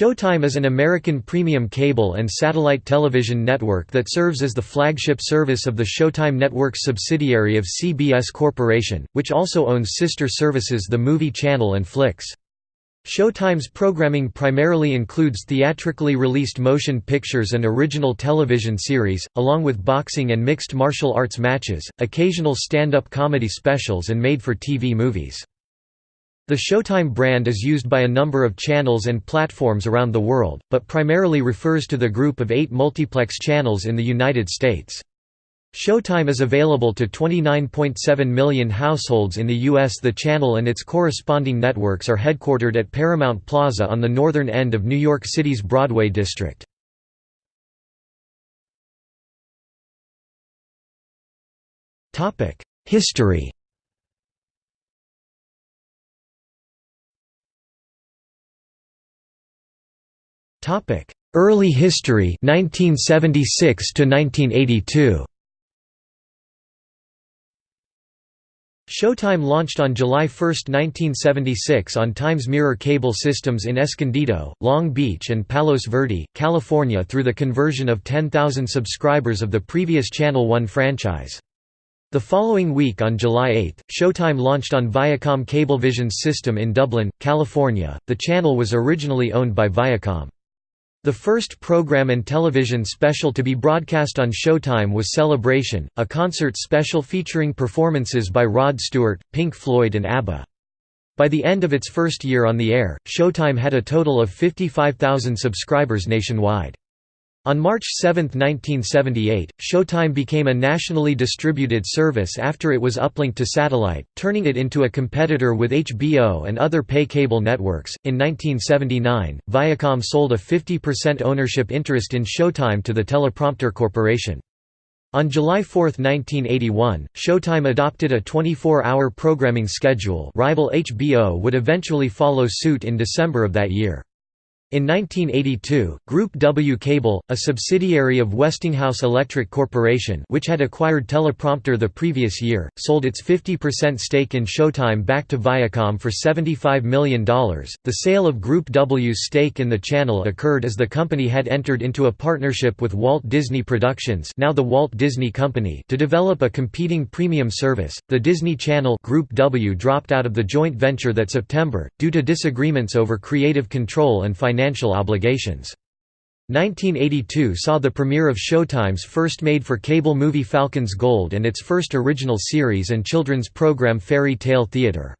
Showtime is an American premium cable and satellite television network that serves as the flagship service of the Showtime Networks subsidiary of CBS Corporation, which also owns sister services The Movie Channel and Flix. Showtime's programming primarily includes theatrically released motion pictures and original television series, along with boxing and mixed martial arts matches, occasional stand-up comedy specials and made-for-TV movies. The Showtime brand is used by a number of channels and platforms around the world, but primarily refers to the group of eight multiplex channels in the United States. Showtime is available to 29.7 million households in the U.S. The channel and its corresponding networks are headquartered at Paramount Plaza on the northern end of New York City's Broadway district. History Topic: Early history 1976 to 1982. Showtime launched on July 1, 1976 on Times Mirror cable systems in Escondido, Long Beach and Palos Verde, California through the conversion of 10,000 subscribers of the previous Channel One franchise. The following week on July 8, Showtime launched on Viacom Cablevision's system in Dublin, California. The channel was originally owned by Viacom. The first program and television special to be broadcast on Showtime was Celebration, a concert special featuring performances by Rod Stewart, Pink Floyd and ABBA. By the end of its first year on the air, Showtime had a total of 55,000 subscribers nationwide. On March 7, 1978, Showtime became a nationally distributed service after it was uplinked to satellite, turning it into a competitor with HBO and other pay cable networks. In 1979, Viacom sold a 50% ownership interest in Showtime to the Teleprompter Corporation. On July 4, 1981, Showtime adopted a 24-hour programming schedule rival HBO would eventually follow suit in December of that year. In 1982, Group W Cable, a subsidiary of Westinghouse Electric Corporation which had acquired Teleprompter the previous year, sold its 50% stake in Showtime back to Viacom for $75 million. The sale of Group W's stake in the channel occurred as the company had entered into a partnership with Walt Disney Productions now the Walt Disney Company to develop a competing premium service. The Disney Channel Group W dropped out of the joint venture that September, due to disagreements over creative control and financial financial obligations. 1982 saw the premiere of Showtime's first made-for-cable movie Falcon's Gold and its first original series and children's program Faerie Tale Theatre.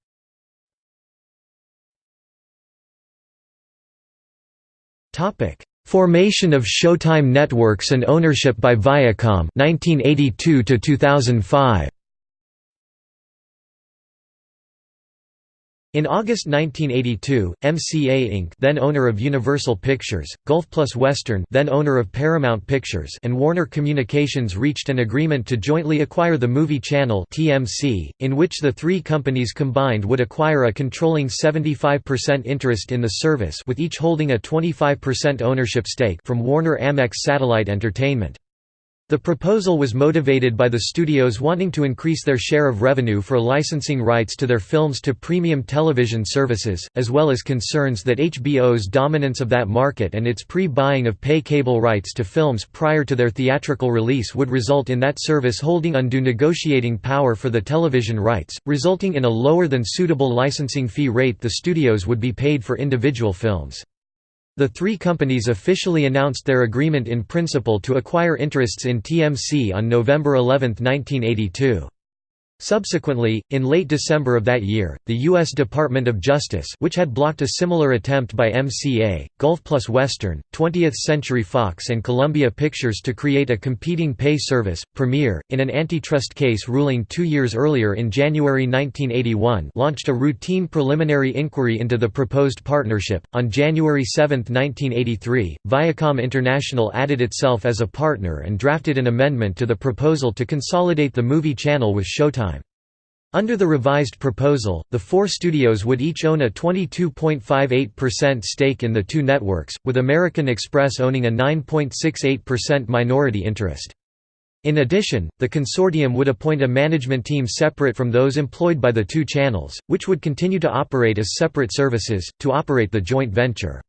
Formation of Showtime networks and ownership by Viacom 1982 to 2005. In August 1982, MCA Inc. then owner of Universal Pictures, Gulf Plus Western then owner of Paramount Pictures and Warner Communications reached an agreement to jointly acquire the Movie Channel TMC, in which the three companies combined would acquire a controlling 75% interest in the service with each holding a 25% ownership stake from Warner Amex Satellite Entertainment. The proposal was motivated by the studios wanting to increase their share of revenue for licensing rights to their films to premium television services, as well as concerns that HBO's dominance of that market and its pre-buying of pay cable rights to films prior to their theatrical release would result in that service holding undue negotiating power for the television rights, resulting in a lower than suitable licensing fee rate the studios would be paid for individual films. The three companies officially announced their agreement in principle to acquire interests in TMC on November 11, 1982. Subsequently, in late December of that year, the U.S. Department of Justice which had blocked a similar attempt by MCA, Gulf Plus Western, 20th Century Fox and Columbia Pictures to create a competing pay service, Premiere, in an antitrust case ruling two years earlier in January 1981 launched a routine preliminary inquiry into the proposed partnership. On January 7, 1983, Viacom International added itself as a partner and drafted an amendment to the proposal to consolidate the movie channel with Showtime. Under the revised proposal, the four studios would each own a 22.58% stake in the two networks, with American Express owning a 9.68% minority interest. In addition, the consortium would appoint a management team separate from those employed by the two channels, which would continue to operate as separate services, to operate the joint venture.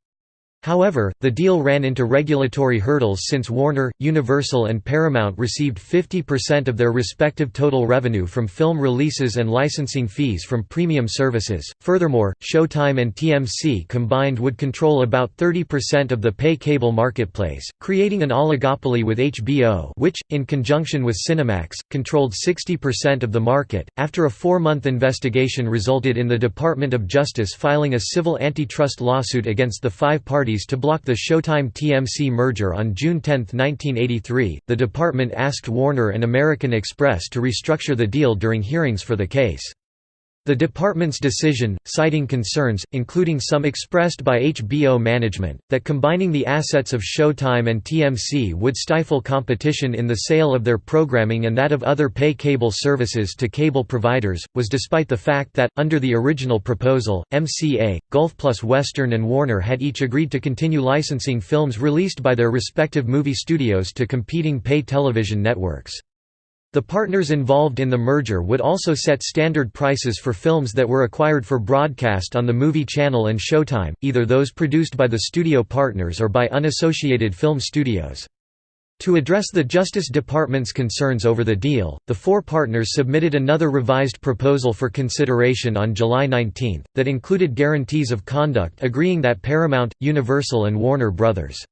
However, the deal ran into regulatory hurdles since Warner, Universal and Paramount received 50% of their respective total revenue from film releases and licensing fees from premium services. Furthermore, Showtime and TMC combined would control about 30% of the pay cable marketplace, creating an oligopoly with HBO, which in conjunction with Cinemax controlled 60% of the market. After a 4-month investigation resulted in the Department of Justice filing a civil antitrust lawsuit against the five parties to block the Showtime TMC merger on June 10, 1983. The department asked Warner and American Express to restructure the deal during hearings for the case. The department's decision, citing concerns, including some expressed by HBO management, that combining the assets of Showtime and TMC would stifle competition in the sale of their programming and that of other pay cable services to cable providers, was despite the fact that, under the original proposal, MCA, Gulf Plus Western and Warner had each agreed to continue licensing films released by their respective movie studios to competing pay television networks. The partners involved in the merger would also set standard prices for films that were acquired for broadcast on the Movie Channel and Showtime, either those produced by the studio partners or by unassociated film studios. To address the Justice Department's concerns over the deal, the four partners submitted another revised proposal for consideration on July 19, that included guarantees of conduct agreeing that Paramount, Universal and Warner Bros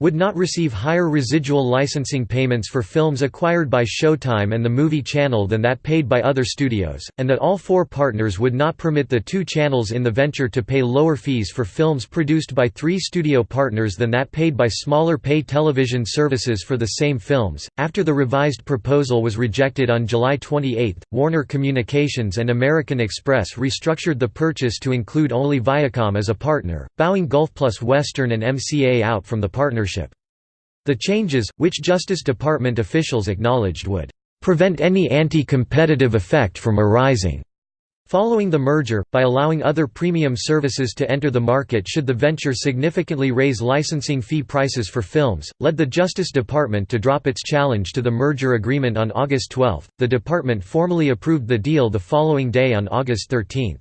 would not receive higher residual licensing payments for films acquired by Showtime and the Movie Channel than that paid by other studios, and that all four partners would not permit the two channels in the venture to pay lower fees for films produced by three studio partners than that paid by smaller pay television services for the same films. After the revised proposal was rejected on July 28, Warner Communications and American Express restructured the purchase to include only Viacom as a partner, bowing Gulf Plus Western and MCA out from the partnership. The changes, which Justice Department officials acknowledged would prevent any anti-competitive effect from arising. Following the merger, by allowing other premium services to enter the market should the venture significantly raise licensing fee prices for films, led the Justice Department to drop its challenge to the merger agreement on August 12. The department formally approved the deal the following day on August 13.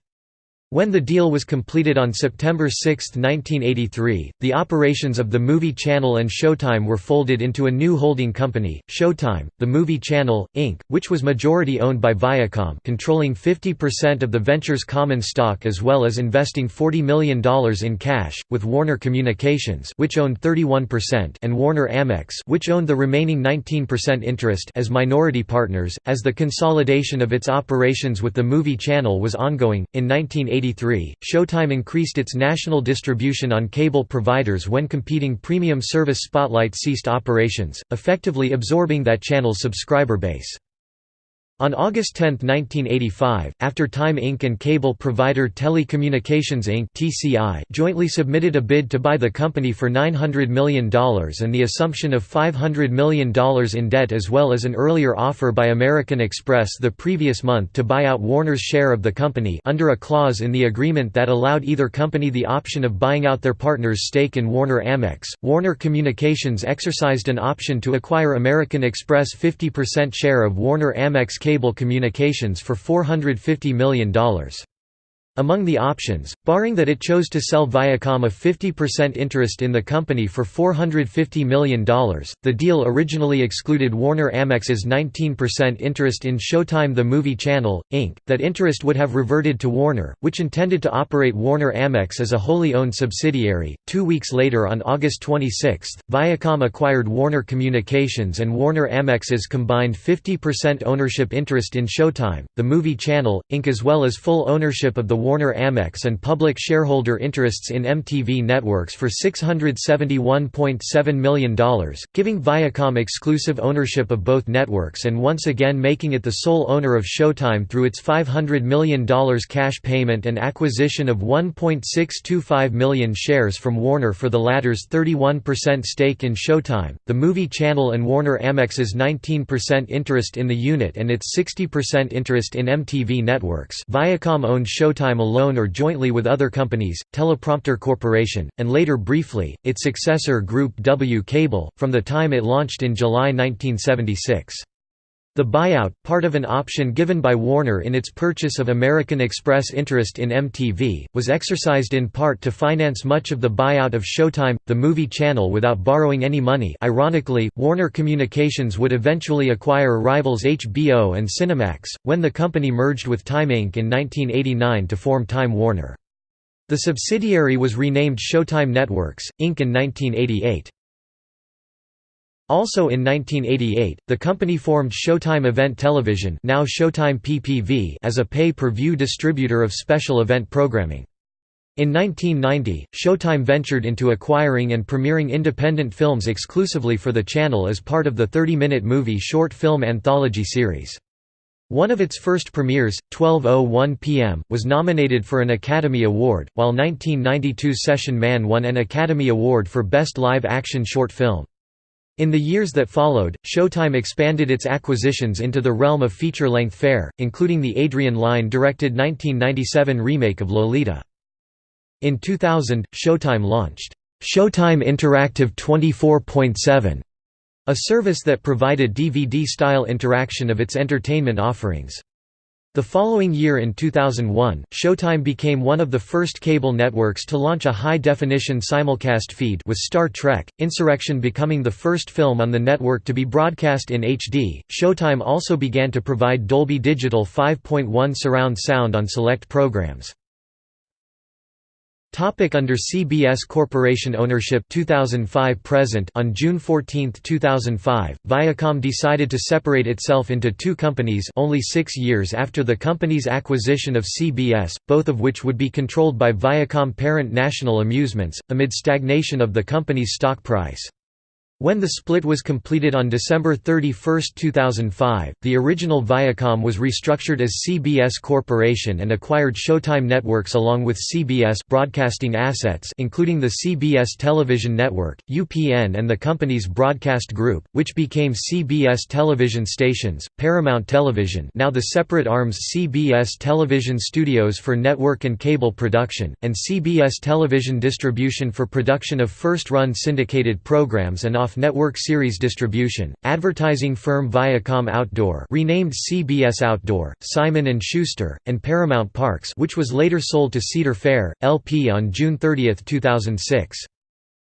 When the deal was completed on September 6, 1983, the operations of the Movie Channel and Showtime were folded into a new holding company, Showtime, the Movie Channel, Inc., which was majority owned by Viacom controlling 50% of the venture's common stock as well as investing $40 million in cash, with Warner Communications which owned 31% and Warner Amex which owned the remaining 19% interest as minority partners, as the consolidation of its operations with the Movie Channel was ongoing. In 1980 1983, Showtime increased its national distribution on cable providers when competing premium service Spotlight ceased operations, effectively absorbing that channel's subscriber base. On August 10, 1985, after Time Inc. and cable provider Telecommunications Inc. (TCI) jointly submitted a bid to buy the company for $900 million and the assumption of $500 million in debt as well as an earlier offer by American Express the previous month to buy out Warner's share of the company under a clause in the agreement that allowed either company the option of buying out their partner's stake in Warner Amex. Warner Communications exercised an option to acquire American Express 50% share of Warner Amex cable communications for $450 million. Among the options, barring that it chose to sell Viacom a 50% interest in the company for $450 million, the deal originally excluded Warner Amex's 19% interest in Showtime The Movie Channel, Inc., that interest would have reverted to Warner, which intended to operate Warner Amex as a wholly owned subsidiary. Two weeks later on August 26, Viacom acquired Warner Communications and Warner Amex's combined 50% ownership interest in Showtime, The Movie Channel, Inc. as well as full ownership of the Warner Amex and public shareholder interests in MTV Networks for $671.7 million, giving Viacom exclusive ownership of both networks and once again making it the sole owner of Showtime through its $500 million cash payment and acquisition of 1.625 million shares from Warner for the latter's 31% stake in Showtime, the movie channel and Warner Amex's 19% interest in the unit and its 60% interest in MTV Networks. Viacom owned Showtime alone or jointly with other companies, Teleprompter Corporation, and later briefly, its successor Group W Cable, from the time it launched in July 1976. The buyout, part of an option given by Warner in its purchase of American Express interest in MTV, was exercised in part to finance much of the buyout of Showtime, the movie channel without borrowing any money ironically, Warner Communications would eventually acquire rivals HBO and Cinemax, when the company merged with Time Inc. in 1989 to form Time Warner. The subsidiary was renamed Showtime Networks, Inc. in 1988. Also in 1988, the company formed Showtime Event Television now Showtime PPV as a pay-per-view distributor of special event programming. In 1990, Showtime ventured into acquiring and premiering independent films exclusively for the channel as part of the 30-minute movie short film anthology series. One of its first premieres, 12.01 p.m., was nominated for an Academy Award, while 1992 Session Man won an Academy Award for Best Live Action Short Film. In the years that followed, Showtime expanded its acquisitions into the realm of feature-length fare, including the Adrian Lyne-directed 1997 remake of Lolita. In 2000, Showtime launched, "'Showtime Interactive 24.7", a service that provided DVD-style interaction of its entertainment offerings. The following year in 2001, Showtime became one of the first cable networks to launch a high-definition simulcast feed with Star Trek, Insurrection becoming the first film on the network to be broadcast in HD. Showtime also began to provide Dolby Digital 5.1 surround sound on select programs. Topic under CBS Corporation ownership 2005 present On June 14, 2005, Viacom decided to separate itself into two companies only six years after the company's acquisition of CBS, both of which would be controlled by Viacom parent National Amusements, amid stagnation of the company's stock price. When the split was completed on December 31, 2005, the original Viacom was restructured as CBS Corporation and acquired Showtime Networks along with CBS broadcasting assets including the CBS Television Network, UPN and the company's broadcast group, which became CBS Television Stations, Paramount Television now the separate arms CBS Television Studios for network and cable production, and CBS Television Distribution for production of first-run syndicated programs and off-network series distribution. Advertising firm Viacom Outdoor, renamed CBS Outdoor, Simon & Schuster, and Paramount Parks, which was later sold to Cedar Fair LP on June 30, 2006.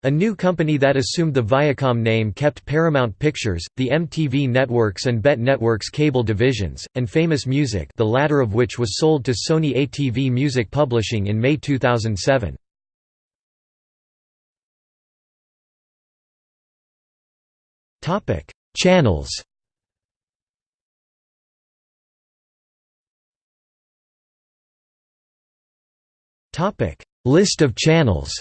A new company that assumed the Viacom name kept Paramount Pictures, the MTV Networks and BET Networks cable divisions, and Famous Music the latter of which was sold to Sony ATV Music Publishing in May 2007. Topic: Channels. Topic: List of channels.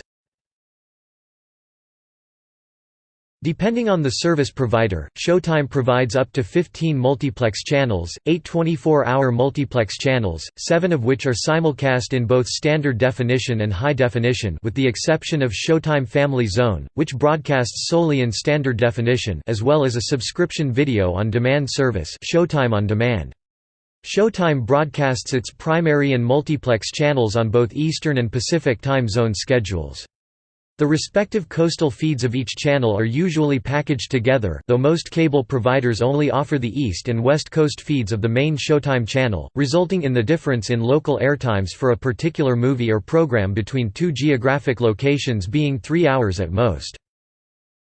Depending on the service provider, Showtime provides up to 15 multiplex channels, 8 24-hour multiplex channels, 7 of which are simulcast in both standard definition and high definition with the exception of Showtime Family Zone, which broadcasts solely in standard definition as well as a subscription video on demand service Showtime on Demand. Showtime broadcasts its primary and multiplex channels on both Eastern and Pacific time zone schedules. The respective coastal feeds of each channel are usually packaged together though most cable providers only offer the East and West Coast feeds of the main Showtime channel, resulting in the difference in local airtimes for a particular movie or program between two geographic locations being three hours at most.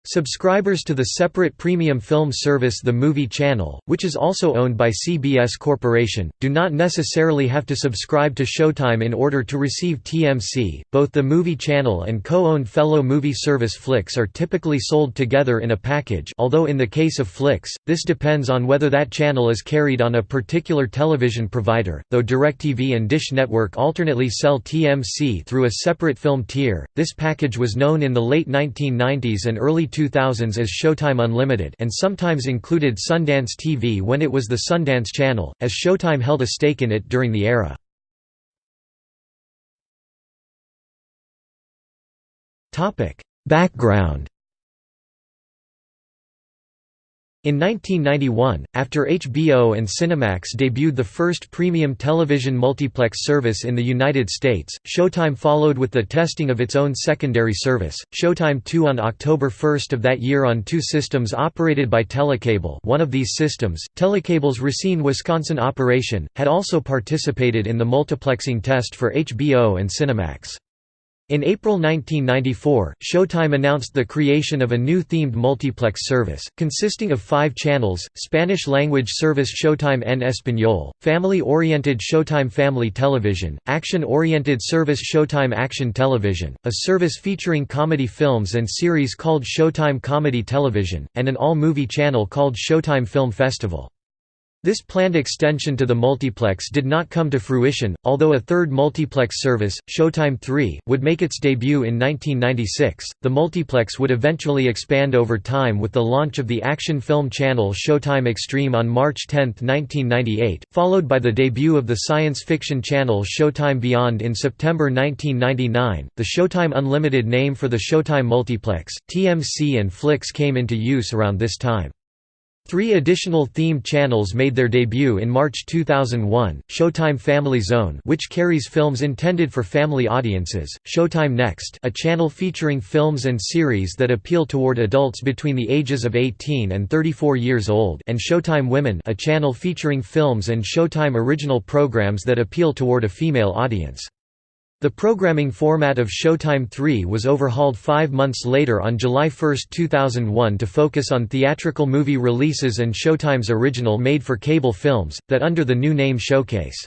Subscribers to the separate premium film service The Movie Channel, which is also owned by CBS Corporation, do not necessarily have to subscribe to Showtime in order to receive TMC. Both the Movie Channel and co-owned fellow movie service Flix are typically sold together in a package, although in the case of Flix, this depends on whether that channel is carried on a particular television provider. Though DirecTV and Dish Network alternately sell TMC through a separate film tier, this package was known in the late 1990s and early 2000s as Showtime Unlimited and sometimes included Sundance TV when it was the Sundance Channel, as Showtime held a stake in it during the era. Background In 1991, after HBO and Cinemax debuted the first premium television multiplex service in the United States, Showtime followed with the testing of its own secondary service, Showtime 2 on October 1 of that year on two systems operated by Telecable one of these systems, Telecable's Racine, Wisconsin operation, had also participated in the multiplexing test for HBO and Cinemax. In April 1994, Showtime announced the creation of a new themed multiplex service, consisting of five channels, Spanish-language service Showtime en Español, family-oriented Showtime Family Television, action-oriented service Showtime Action Television, a service featuring comedy films and series called Showtime Comedy Television, and an all-movie channel called Showtime Film Festival. This planned extension to the multiplex did not come to fruition, although a third multiplex service, Showtime 3, would make its debut in 1996. The multiplex would eventually expand over time with the launch of the action film channel Showtime Extreme on March 10, 1998, followed by the debut of the science fiction channel Showtime Beyond in September 1999. The Showtime Unlimited name for the Showtime multiplex, TMC and Flix came into use around this time. Three additional themed channels made their debut in March 2001, Showtime Family Zone which carries films intended for family audiences, Showtime Next a channel featuring films and series that appeal toward adults between the ages of 18 and 34 years old and Showtime Women a channel featuring films and Showtime original programs that appeal toward a female audience. The programming format of Showtime 3 was overhauled five months later on July 1, 2001 to focus on theatrical movie releases and Showtime's original made-for-cable films, that under the new name Showcase.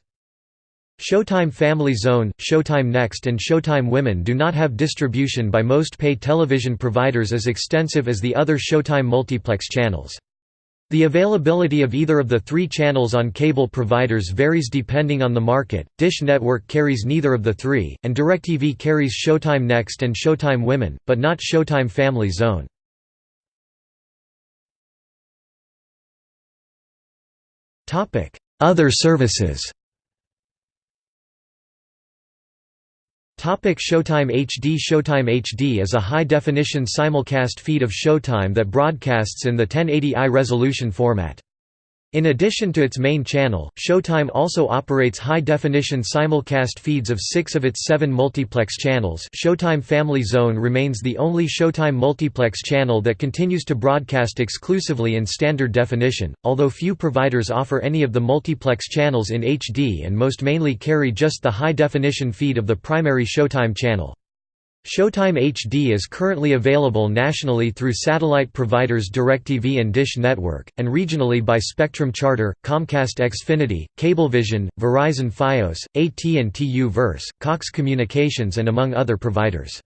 Showtime Family Zone, Showtime Next and Showtime Women do not have distribution by most pay television providers as extensive as the other Showtime multiplex channels. The availability of either of the three channels on cable providers varies depending on the market. Dish Network carries neither of the three, and DirecTV carries Showtime Next and Showtime Women, but not Showtime Family Zone. Other services Showtime HD Showtime HD is a high-definition simulcast feed of Showtime that broadcasts in the 1080i resolution format. In addition to its main channel, Showtime also operates high-definition simulcast feeds of six of its seven multiplex channels Showtime Family Zone remains the only Showtime multiplex channel that continues to broadcast exclusively in standard definition, although few providers offer any of the multiplex channels in HD and most mainly carry just the high-definition feed of the primary Showtime channel. Showtime HD is currently available nationally through satellite providers DirecTV and Dish Network, and regionally by Spectrum Charter, Comcast Xfinity, Cablevision, Verizon Fios, AT&T U-verse, Cox Communications and among other providers.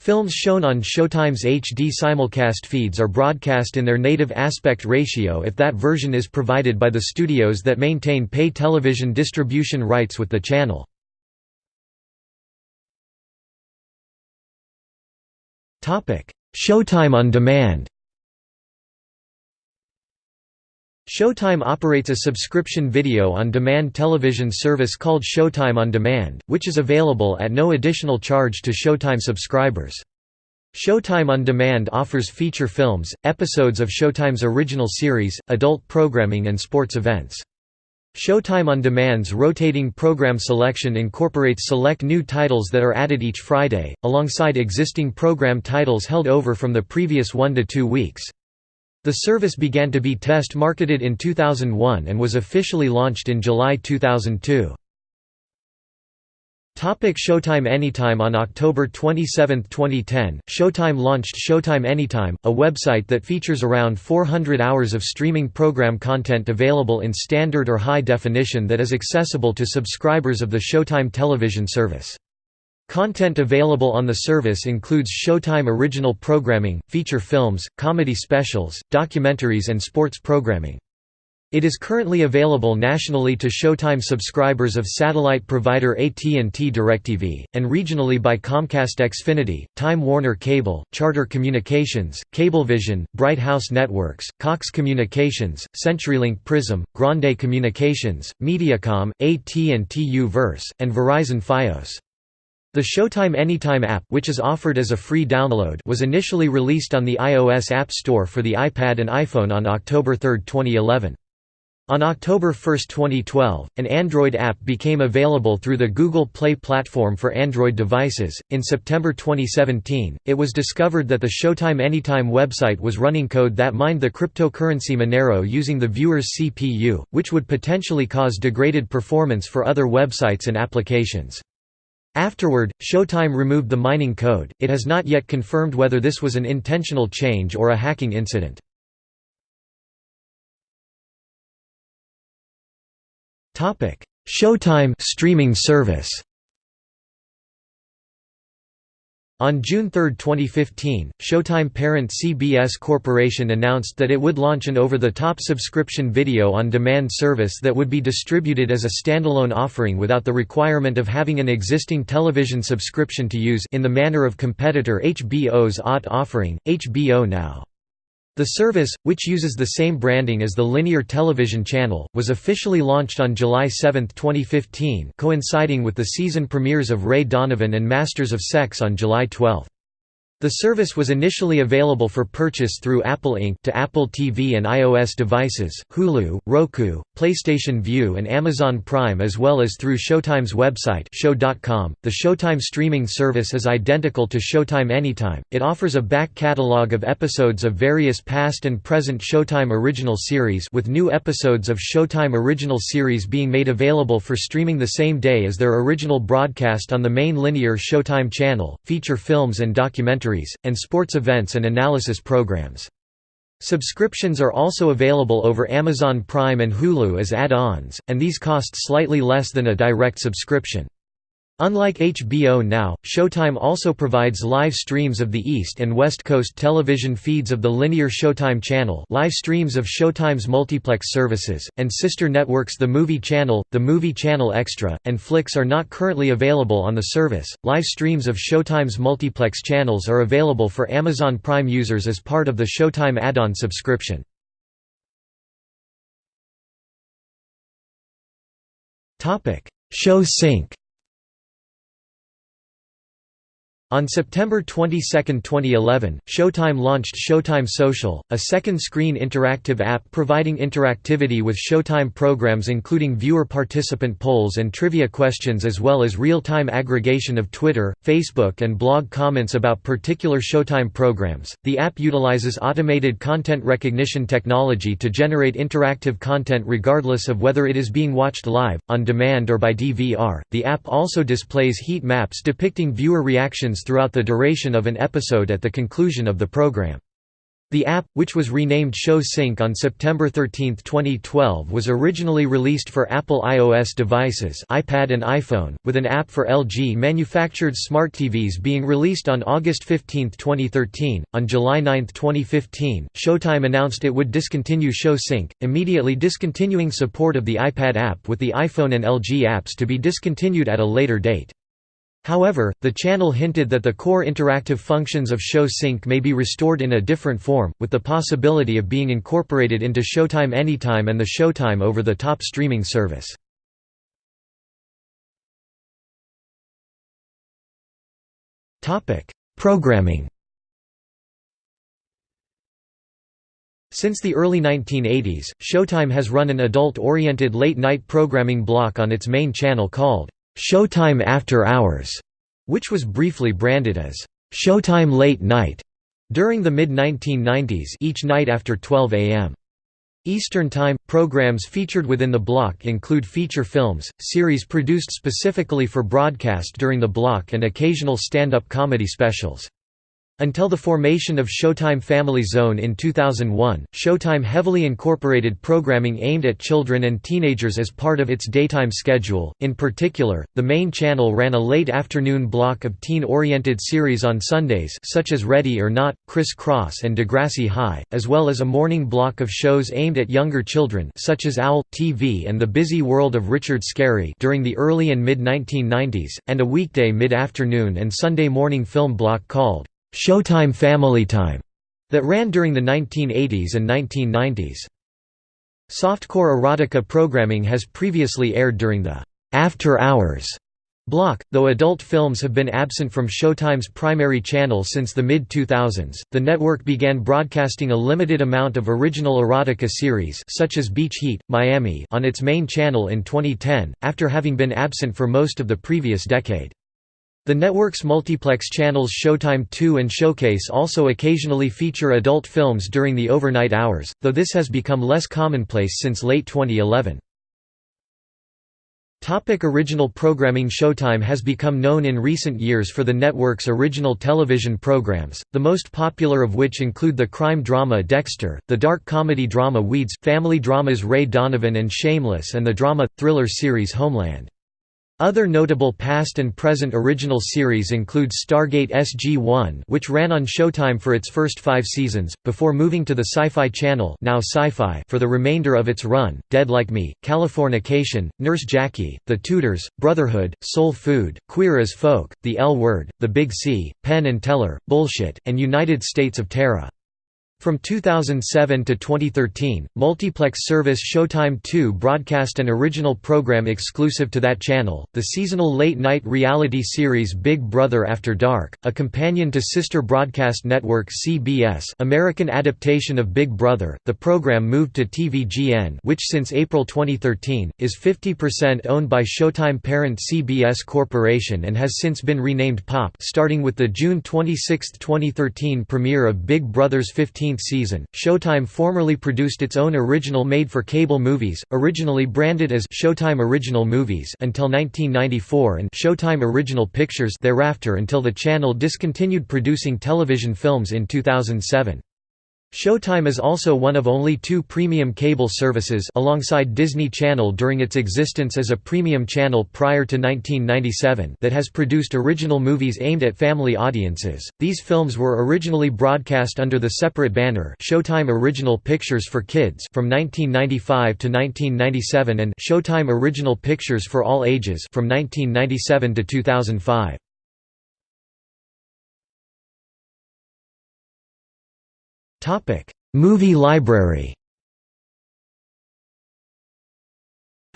Films shown on Showtime's HD simulcast feeds are broadcast in their native aspect ratio if that version is provided by the studios that maintain pay television distribution rights with the channel. Showtime on Demand Showtime operates a subscription video-on-demand television service called Showtime On Demand, which is available at no additional charge to Showtime subscribers. Showtime On Demand offers feature films, episodes of Showtime's original series, adult programming and sports events. Showtime On Demand's rotating program selection incorporates select new titles that are added each Friday, alongside existing program titles held over from the previous one to two weeks. The service began to be test marketed in 2001 and was officially launched in July 2002. Topic Showtime Anytime On October 27, 2010, Showtime launched Showtime Anytime, a website that features around 400 hours of streaming program content available in standard or high definition that is accessible to subscribers of the Showtime television service. Content available on the service includes Showtime original programming, feature films, comedy specials, documentaries and sports programming. It is currently available nationally to Showtime subscribers of satellite provider AT&T DirecTV, and regionally by Comcast Xfinity, Time Warner Cable, Charter Communications, Cablevision, Bright House Networks, Cox Communications, CenturyLink Prism, Grande Communications, Mediacom, AT&T U-verse, and Verizon Fios. The Showtime Anytime app which is offered as a free download was initially released on the iOS App Store for the iPad and iPhone on October 3, 2011. On October 1, 2012, an Android app became available through the Google Play platform for Android devices. In September 2017, it was discovered that the Showtime Anytime website was running code that mined the cryptocurrency Monero using the viewer's CPU, which would potentially cause degraded performance for other websites and applications. Afterward, Showtime removed the mining code. It has not yet confirmed whether this was an intentional change or a hacking incident. Topic: Showtime streaming service. On June 3, 2015, Showtime parent CBS Corporation announced that it would launch an over-the-top subscription video-on-demand service that would be distributed as a standalone offering without the requirement of having an existing television subscription to use in the manner of competitor HBO's OTT offering, HBO Now. The service, which uses the same branding as the linear television channel, was officially launched on July 7, 2015 coinciding with the season premieres of Ray Donovan and Masters of Sex on July 12. The service was initially available for purchase through Apple Inc. to Apple TV and iOS devices, Hulu, Roku, PlayStation Vue and Amazon Prime as well as through Showtime's website sho.com. The Showtime streaming service is identical to Showtime Anytime. It offers a back catalog of episodes of various past and present Showtime original series with new episodes of Showtime original series being made available for streaming the same day as their original broadcast on the main linear Showtime channel, feature films and documentaries documentaries, and sports events and analysis programs. Subscriptions are also available over Amazon Prime and Hulu as add-ons, and these cost slightly less than a direct subscription. Unlike HBO Now, Showtime also provides live streams of the East and West Coast television feeds of the linear Showtime channel live streams of Showtime's multiplex services, and sister networks The Movie Channel, The Movie Channel Extra, and Flix are not currently available on the service. Live streams of Showtime's multiplex channels are available for Amazon Prime users as part of the Showtime add-on subscription. Sho Sync On September 22, 2011, Showtime launched Showtime Social, a second-screen interactive app providing interactivity with Showtime programs including viewer participant polls and trivia questions as well as real-time aggregation of Twitter, Facebook and blog comments about particular Showtime programs. The app utilizes automated content recognition technology to generate interactive content regardless of whether it is being watched live, on demand or by DVR. The app also displays heat maps depicting viewer reactions throughout the duration of an episode at the conclusion of the program. The app, which was renamed Sho Sync on September 13, 2012 was originally released for Apple iOS devices iPad and iPhone, with an app for LG-manufactured smart TVs being released on August 15, 2013. On July 9, 2015, Showtime announced it would discontinue Sho Sync, immediately discontinuing support of the iPad app with the iPhone and LG apps to be discontinued at a later date. However, the channel hinted that the core interactive functions of Sho Sync may be restored in a different form, with the possibility of being incorporated into Showtime Anytime and the Showtime over-the-top streaming service. Programming Since the early 1980s, Showtime has run an adult-oriented late-night programming block on its main channel called Showtime After Hours, which was briefly branded as Showtime Late Night during the mid-1990s each night after 12 a.m. Eastern Time. Programs featured within the block include feature films, series produced specifically for broadcast during the block and occasional stand-up comedy specials. Until the formation of Showtime Family Zone in 2001, Showtime heavily incorporated programming aimed at children and teenagers as part of its daytime schedule. In particular, the main channel ran a late afternoon block of teen-oriented series on Sundays such as Ready or Not, Kris Cross and Degrassi High, as well as a morning block of shows aimed at younger children such as OWL TV and The Busy World of Richard Scarry during the early and mid-1990s, and a weekday mid-afternoon and Sunday morning film block called Showtime Family Time that ran during the 1980s and 1990s. Softcore erotica programming has previously aired during the After Hours Block, though adult films have been absent from Showtime's primary channel since the mid-2000s, the network began broadcasting a limited amount of original erotica series such as Beach Heat, Miami on its main channel in 2010, after having been absent for most of the previous decade. The network's multiplex channels Showtime 2 and Showcase also occasionally feature adult films during the overnight hours, though this has become less commonplace since late 2011. Topic original programming Showtime has become known in recent years for the network's original television programs, the most popular of which include the crime drama Dexter, the dark comedy drama Weeds, family dramas Ray Donovan and Shameless and the drama-thriller series Homeland. Other notable past and present original series include Stargate SG-1 which ran on Showtime for its first five seasons, before moving to the Sci-Fi Channel now Syfy for the remainder of its run, Dead Like Me, Californication, Nurse Jackie, The Tudors, Brotherhood, Soul Food, Queer as Folk, The L Word, The Big C, Penn and Teller, Bullshit, and United States of Tara. From 2007 to 2013, multiplex service Showtime 2 broadcast an original program exclusive to that channel, the seasonal late-night reality series Big Brother After Dark, a companion to sister broadcast network CBS American adaptation of Big Brother. The program moved to TVGN which since April 2013, is 50% owned by Showtime parent CBS Corporation and has since been renamed POP starting with the June 26, 2013 premiere of Big Brother's 15 15th season, Showtime formerly produced its own original made-for-cable movies, originally branded as Showtime Original Movies until 1994 and Showtime Original Pictures thereafter until the channel discontinued producing television films in 2007. Showtime is also one of only two premium cable services alongside Disney Channel during its existence as a premium channel prior to 1997 that has produced original movies aimed at family audiences. These films were originally broadcast under the separate banner Showtime Original Pictures for Kids from 1995 to 1997 and Showtime Original Pictures for All Ages from 1997 to 2005. Movie library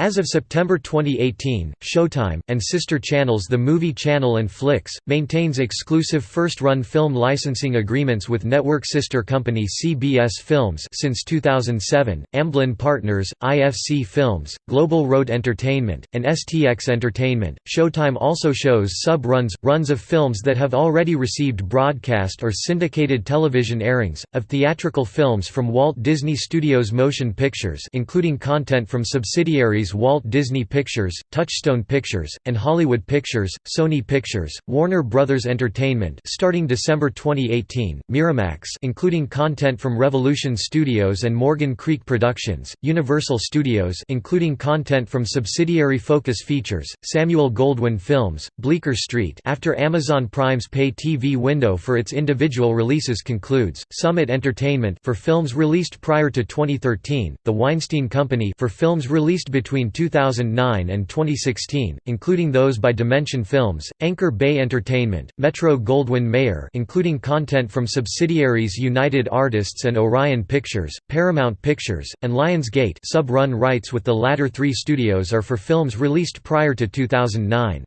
As of September 2018, Showtime, and sister channels The Movie Channel and Flix, maintains exclusive first-run film licensing agreements with network sister company CBS Films since 2007, Amblin Partners, IFC Films, Global Road Entertainment, and STX Entertainment. Showtime also shows sub-runs, runs of films that have already received broadcast or syndicated television airings, of theatrical films from Walt Disney Studios Motion Pictures including content from subsidiaries Walt Disney Pictures, Touchstone Pictures, and Hollywood Pictures, Sony Pictures, Warner Brothers Entertainment starting December 2018, Miramax including content from Revolution Studios and Morgan Creek Productions, Universal Studios including content from subsidiary Focus Features, Samuel Goldwyn Films, Bleecker Street after Amazon Prime's pay TV window for its individual releases concludes, Summit Entertainment for films released prior to 2013, The Weinstein Company for films released between between 2009 and 2016, including those by Dimension Films, Anchor Bay Entertainment, Metro-Goldwyn-Mayer including content from subsidiaries United Artists and Orion Pictures, Paramount Pictures, and Lionsgate sub-run rights with the latter three studios are for films released prior to 2009.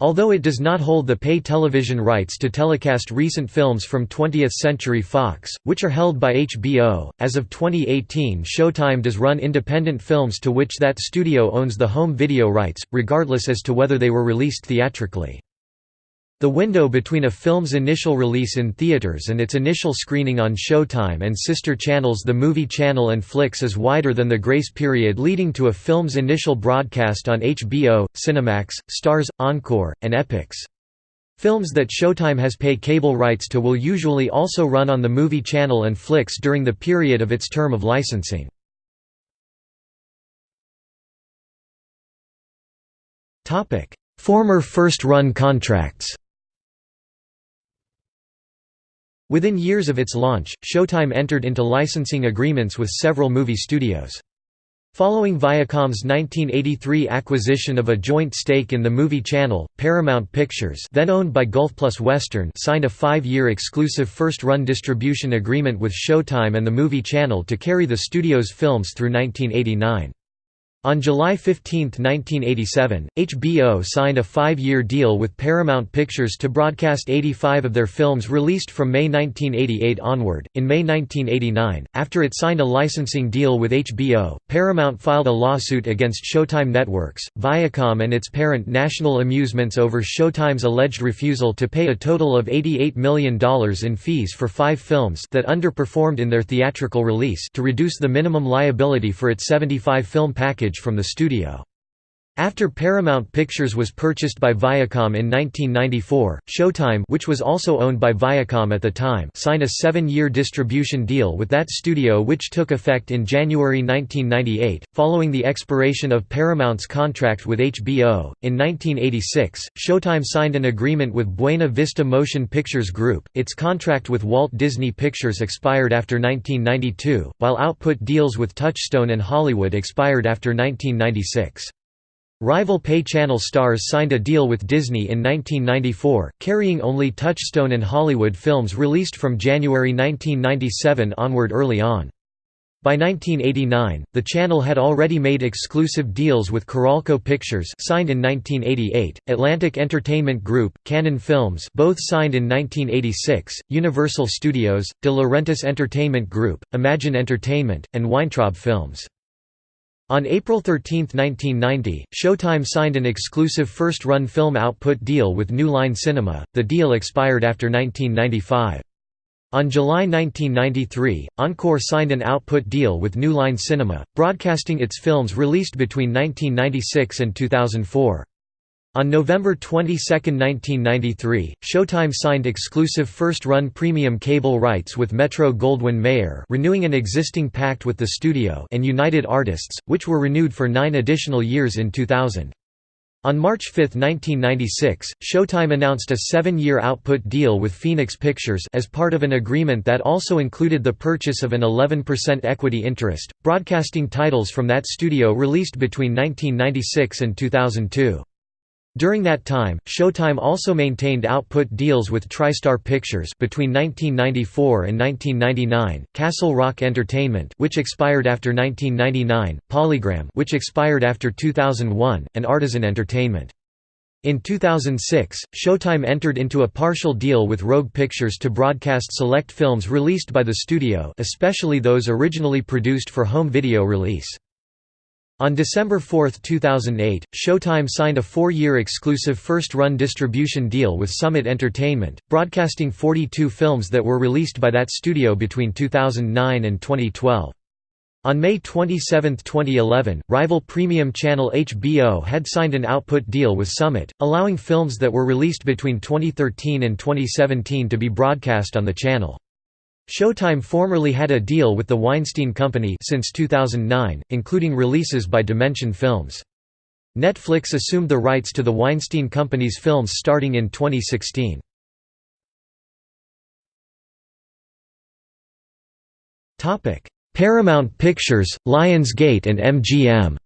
Although it does not hold the pay television rights to telecast recent films from 20th Century Fox, which are held by HBO, as of 2018 Showtime does run independent films to which that studio owns the home video rights, regardless as to whether they were released theatrically. The window between a film's initial release in theaters and its initial screening on Showtime and sister channels The Movie Channel and Flix is wider than the grace period leading to a film's initial broadcast on HBO, Cinemax, Stars, Encore, and Epix. Films that Showtime has pay cable rights to will usually also run on the Movie Channel and Flix during the period of its term of licensing. Former first-run contracts Within years of its launch, Showtime entered into licensing agreements with several movie studios. Following Viacom's 1983 acquisition of a joint stake in the movie channel, Paramount Pictures then owned by Gulf Plus Western signed a five-year exclusive first-run distribution agreement with Showtime and the movie channel to carry the studio's films through 1989. On July 15, 1987, HBO signed a five-year deal with Paramount Pictures to broadcast 85 of their films released from May 1988 onward. In May 1989, after it signed a licensing deal with HBO, Paramount filed a lawsuit against Showtime Networks, Viacom and its parent National Amusements over Showtime's alleged refusal to pay a total of $88 million in fees for five films that underperformed in their theatrical release to reduce the minimum liability for its 75-film package from the studio. After Paramount Pictures was purchased by Viacom in 1994, Showtime which was also owned by Viacom at the time signed a seven-year distribution deal with that studio which took effect in January 1998. Following the expiration of Paramount's contract with HBO, in 1986, Showtime signed an agreement with Buena Vista Motion Pictures Group. Its contract with Walt Disney Pictures expired after 1992, while output deals with Touchstone and Hollywood expired after 1996. Rival pay channel Starz signed a deal with Disney in 1994, carrying only Touchstone and Hollywood films released from January 1997 onward early on. By 1989, the channel had already made exclusive deals with Carolco Pictures signed in 1988, Atlantic Entertainment Group, Cannon Films both signed in 1986, Universal Studios, De Laurentiis Entertainment Group, Imagine Entertainment, and Weintraub Films. On April 13, 1990, Showtime signed an exclusive first-run film output deal with New Line Cinema, the deal expired after 1995. On July 1993, Encore signed an output deal with New Line Cinema, broadcasting its films released between 1996 and 2004. On November 22, 1993, Showtime signed exclusive first-run premium cable rights with Metro-Goldwyn-Mayer renewing an existing pact with the studio and United Artists, which were renewed for nine additional years in 2000. On March 5, 1996, Showtime announced a seven-year output deal with Phoenix Pictures as part of an agreement that also included the purchase of an 11% equity interest, broadcasting titles from that studio released between 1996 and 2002. During that time, Showtime also maintained output deals with TriStar Pictures between 1994 and 1999, Castle Rock Entertainment which expired after 1999, Polygram which expired after 2001, and Artisan Entertainment. In 2006, Showtime entered into a partial deal with Rogue Pictures to broadcast select films released by the studio especially those originally produced for home video release. On December 4, 2008, Showtime signed a four-year exclusive first-run distribution deal with Summit Entertainment, broadcasting 42 films that were released by that studio between 2009 and 2012. On May 27, 2011, rival premium channel HBO had signed an output deal with Summit, allowing films that were released between 2013 and 2017 to be broadcast on the channel. Showtime formerly had a deal with the Weinstein Company since 2009, including releases by Dimension Films. Netflix assumed the rights to the Weinstein Company's films starting in 2016. Paramount Pictures, Lionsgate and MGM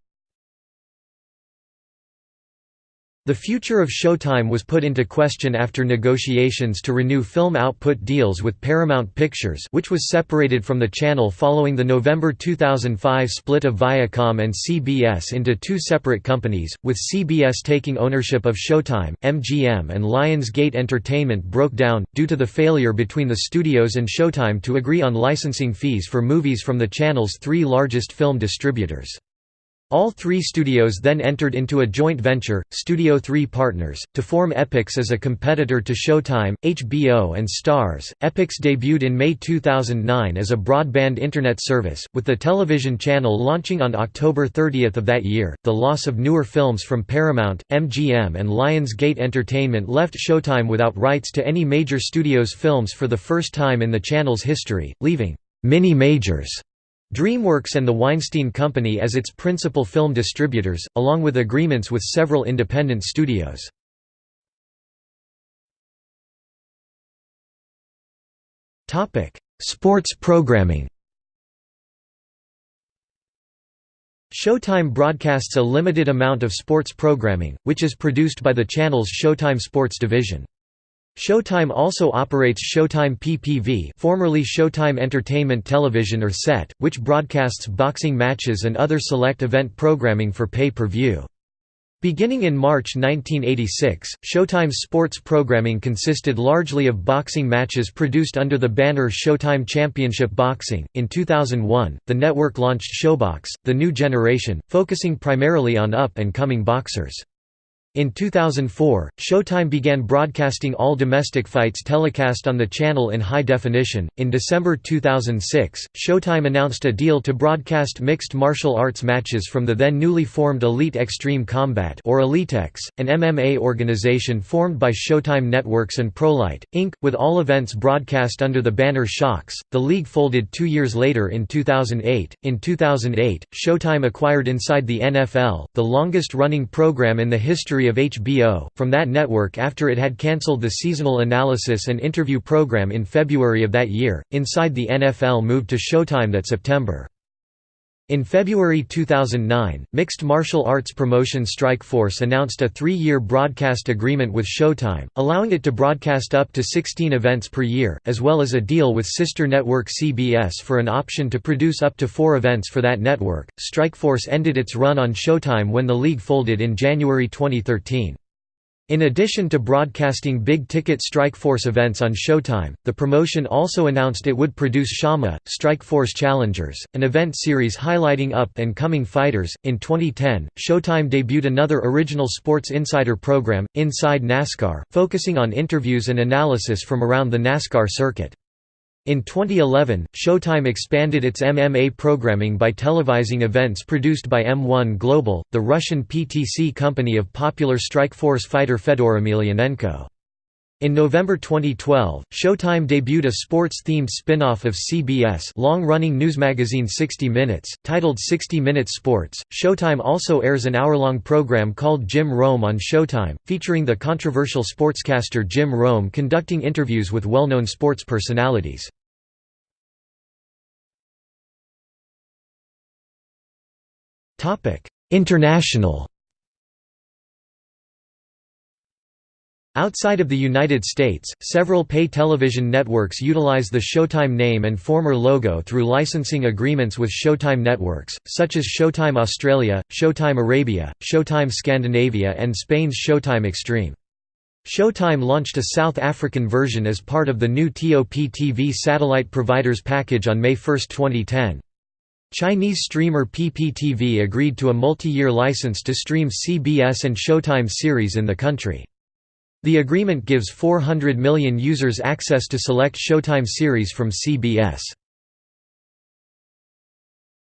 The future of Showtime was put into question after negotiations to renew film output deals with Paramount Pictures which was separated from the channel following the November 2005 split of Viacom and CBS into two separate companies, with CBS taking ownership of Showtime, MGM and Lionsgate Entertainment broke down, due to the failure between the studios and Showtime to agree on licensing fees for movies from the channel's three largest film distributors. All three studios then entered into a joint venture, Studio 3 Partners, to form Epix as a competitor to Showtime, HBO and Starz. Epix debuted in May 2009 as a broadband internet service, with the television channel launching on October 30 of that year. The loss of newer films from Paramount, MGM and Lionsgate Entertainment left Showtime without rights to any major studio's films for the first time in the channel's history, leaving mini-majors DreamWorks and the Weinstein Company as its principal film distributors, along with agreements with several independent studios. Sports programming Showtime broadcasts a limited amount of sports programming, which is produced by the channel's Showtime Sports division. Showtime also operates Showtime PPV formerly Showtime Entertainment Television or SET, which broadcasts boxing matches and other select event programming for pay-per-view. Beginning in March 1986, Showtime's sports programming consisted largely of boxing matches produced under the banner Showtime Championship Boxing. In 2001, the network launched ShoBox, the new generation, focusing primarily on up and coming boxers. In 2004, Showtime began broadcasting all domestic fights telecast on the channel in high definition. In December 2006, Showtime announced a deal to broadcast mixed martial arts matches from the then newly formed Elite Extreme Combat or EliteXC, an MMA organization formed by Showtime Networks and ProElite Inc., with all events broadcast under the banner ShoXC. The league folded 2 years later in 2008. In 2008, Showtime acquired Inside the NFL, the longest-running program in the history of HBO, from that network after it had cancelled the seasonal analysis and interview program in February of that year. Inside the NFL moved to Showtime that September. In February 2009, mixed martial arts promotion Strikeforce announced a three-year broadcast agreement with Showtime, allowing it to broadcast up to 16 events per year, as well as a deal with sister network CBS for an option to produce up to four events for that network. Strikeforce ended its run on Showtime when the league folded in January 2013. In addition to broadcasting big-ticket Strikeforce events on Showtime, the promotion also announced it would produce ShoMMA, Strikeforce Challengers, an event series highlighting up-and-coming fighters. In 2010, Showtime debuted another original Sports Insider program, Inside NASCAR, focusing on interviews and analysis from around the NASCAR circuit. In 2011, Showtime expanded its MMA programming by televising events produced by M1 Global, the Russian PTC company of popular Strikeforce fighter Fedor Emelianenko. In November 2012, Showtime debuted a sports-themed spin-off of CBS long-running news magazine 60 Minutes, titled 60 Minutes Sports. Showtime also airs an hour-long program called Jim Rome on Showtime, featuring the controversial sportscaster Jim Rome conducting interviews with well-known sports personalities. International Outside of the United States, several pay television networks utilize the Showtime name and former logo through licensing agreements with Showtime networks, such as Showtime Australia, Showtime Arabia, Showtime Scandinavia and Spain's Showtime Extreme. Showtime launched a South African version as part of the new TOP TV satellite providers package on May 1, 2010. Chinese streamer PPTV agreed to a multi-year license to stream CBS and Showtime series in the country. The agreement gives 400 million users access to select Showtime series from CBS.